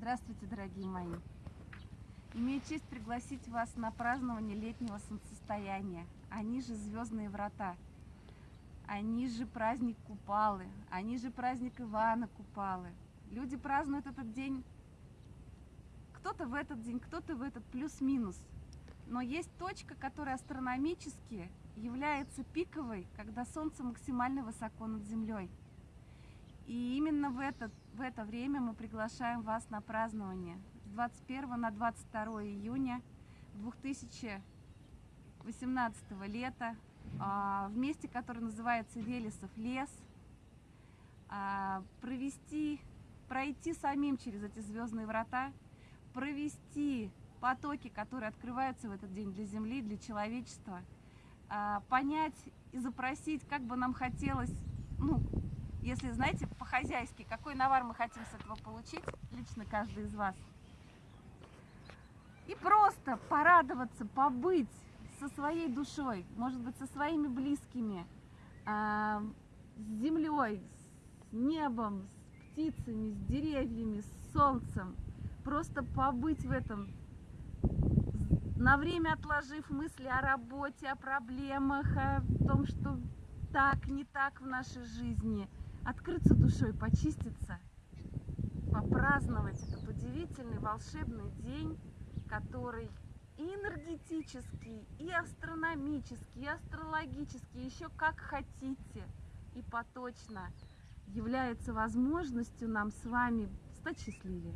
Здравствуйте, дорогие мои! Имею честь пригласить вас на празднование летнего солнцестояния. Они же звездные врата. Они же праздник Купалы. Они же праздник Ивана Купалы. Люди празднуют этот день, кто-то в этот день, кто-то в этот, плюс-минус. Но есть точка, которая астрономически является пиковой, когда Солнце максимально высоко над Землей. И именно в, этот, в это время мы приглашаем вас на празднование. С 21 на 22 июня 2018 лета а, в месте, которое называется Велесов лес, а, провести, пройти самим через эти звездные врата, провести потоки, которые открываются в этот день для Земли, для человечества, а, понять и запросить, как бы нам хотелось, ну, если, знаете, по-хозяйски, какой навар мы хотим с этого получить, лично каждый из вас. И просто порадоваться, побыть со своей душой, может быть, со своими близкими, а, с землей, с небом, с птицами, с деревьями, с солнцем. Просто побыть в этом, на время отложив мысли о работе, о проблемах, о том, что так, не так в нашей жизни – открыться душой, почиститься, попраздновать этот удивительный волшебный день, который и энергетический, и астрономический, и астрологический, еще как хотите, и поточно является возможностью нам с вами стать счастливее.